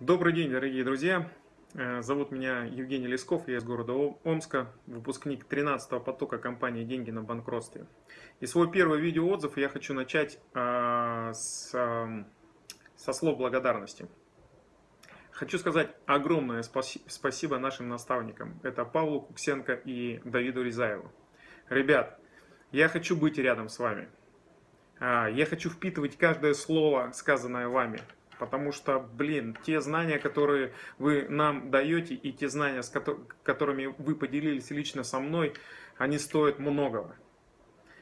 Добрый день, дорогие друзья! Э, зовут меня Евгений Лесков, я из города Омска, выпускник 13-го потока компании «Деньги на банкротстве». И свой первый видеоотзыв я хочу начать а, с, а, со слов благодарности. Хочу сказать огромное спасибо нашим наставникам. Это Павлу Куксенко и Давиду Рязаеву. Ребят, я хочу быть рядом с вами. А, я хочу впитывать каждое слово, сказанное вами. Потому что, блин, те знания, которые вы нам даете, и те знания, с которыми вы поделились лично со мной, они стоят многого.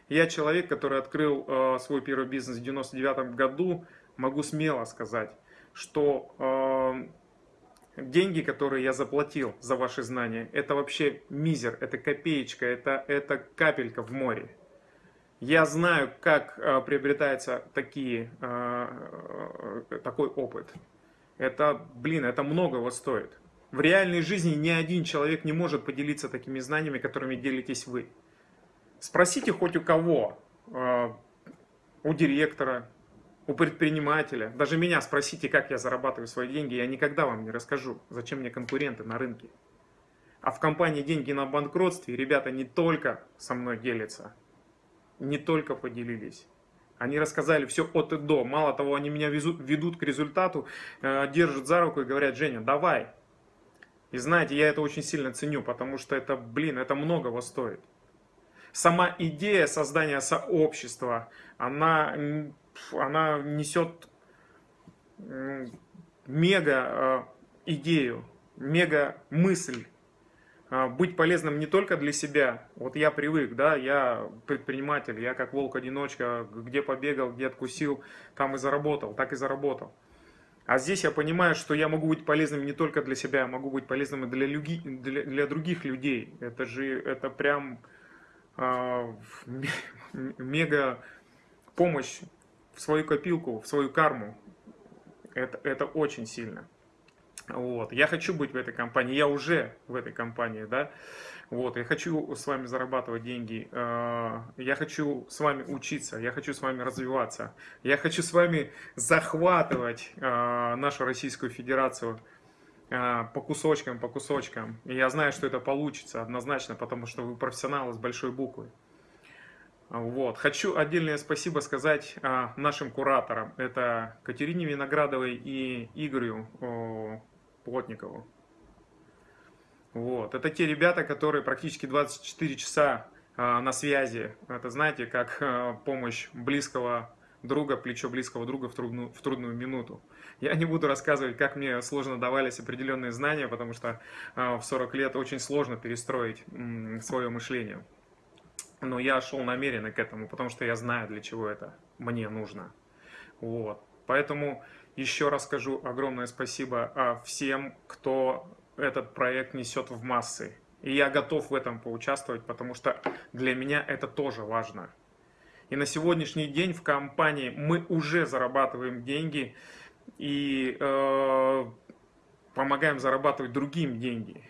Я человек, который открыл э, свой первый бизнес в 99 году, могу смело сказать, что э, деньги, которые я заплатил за ваши знания, это вообще мизер, это копеечка, это, это капелька в море. Я знаю, как э, приобретается такие, э, э, такой опыт. Это, блин, это многого стоит. В реальной жизни ни один человек не может поделиться такими знаниями, которыми делитесь вы. Спросите хоть у кого, у директора, у предпринимателя, даже меня спросите, как я зарабатываю свои деньги, я никогда вам не расскажу, зачем мне конкуренты на рынке. А в компании «Деньги на банкротстве» ребята не только со мной делятся, не только поделились. Они рассказали все от и до. Мало того, они меня везут, ведут к результату, э, держат за руку и говорят, Женя, давай. И знаете, я это очень сильно ценю, потому что это, блин, это многого стоит. Сама идея создания сообщества, она, она несет мега э, идею, мега мысль быть полезным не только для себя. Вот я привык, да, я предприниматель, я как волк-одиночка, где побегал, где откусил, там и заработал, так и заработал. А здесь я понимаю, что я могу быть полезным не только для себя, я могу быть полезным и для, люги, для, для других людей. Это же, это прям э, мега помощь в свою копилку, в свою карму. Это, это очень сильно. Вот. Я хочу быть в этой компании, я уже в этой компании, да. Вот. Я хочу с вами зарабатывать деньги, э, я хочу с вами учиться, я хочу с вами развиваться, я хочу с вами захватывать э, нашу Российскую Федерацию э, по кусочкам, по кусочкам. И я знаю, что это получится однозначно, потому что вы профессионалы с большой буквы. Вот. Хочу отдельное спасибо сказать нашим кураторам. Это Катерине Виноградовой и Игорю Плотникову. Вот. Это те ребята, которые практически 24 часа э, на связи. Это, знаете, как э, помощь близкого друга, плечо близкого друга в трудную, в трудную минуту. Я не буду рассказывать, как мне сложно давались определенные знания, потому что э, в 40 лет очень сложно перестроить э, свое мышление. Но я шел намеренно к этому, потому что я знаю, для чего это мне нужно. Вот. Поэтому еще раз скажу огромное спасибо а, всем, кто этот проект несет в массы. И я готов в этом поучаствовать, потому что для меня это тоже важно. И на сегодняшний день в компании мы уже зарабатываем деньги и э, помогаем зарабатывать другим деньги.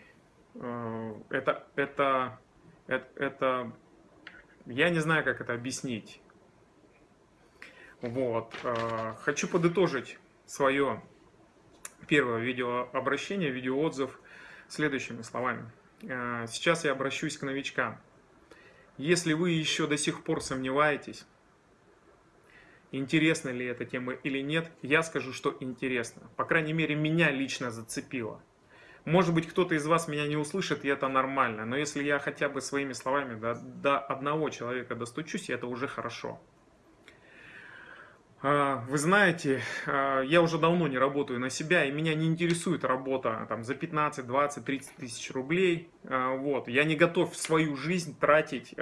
Э, это, это, это, это, я не знаю, как это объяснить. Вот. Э, хочу подытожить свое первое видеообращение, видеоотзыв следующими словами. Э, сейчас я обращусь к новичкам. Если вы еще до сих пор сомневаетесь, интересна ли эта тема или нет, я скажу, что интересно. По крайней мере, меня лично зацепило. Может быть, кто-то из вас меня не услышит, и это нормально. Но если я хотя бы своими словами до, до одного человека достучусь, это уже хорошо. А, вы знаете, а, я уже давно не работаю на себя, и меня не интересует работа там, за 15, 20, 30 тысяч рублей. А, вот. Я не готов свою жизнь тратить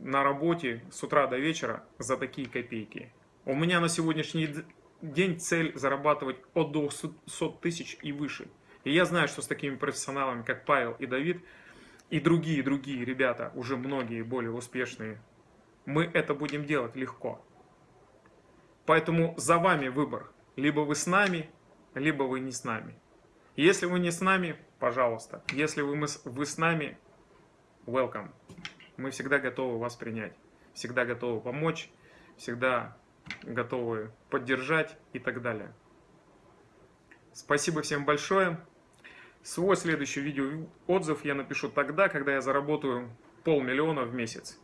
на работе с утра до вечера за такие копейки. У меня на сегодняшний день цель зарабатывать от 200 тысяч и выше. И я знаю, что с такими профессионалами, как Павел и Давид, и другие, другие ребята, уже многие более успешные, мы это будем делать легко. Поэтому за вами выбор. Либо вы с нами, либо вы не с нами. Если вы не с нами, пожалуйста. Если вы, вы с нами, welcome. Мы всегда готовы вас принять. Всегда готовы помочь. Всегда готовы поддержать и так далее. Спасибо всем большое. Свой следующий видео отзыв я напишу тогда, когда я заработаю полмиллиона в месяц.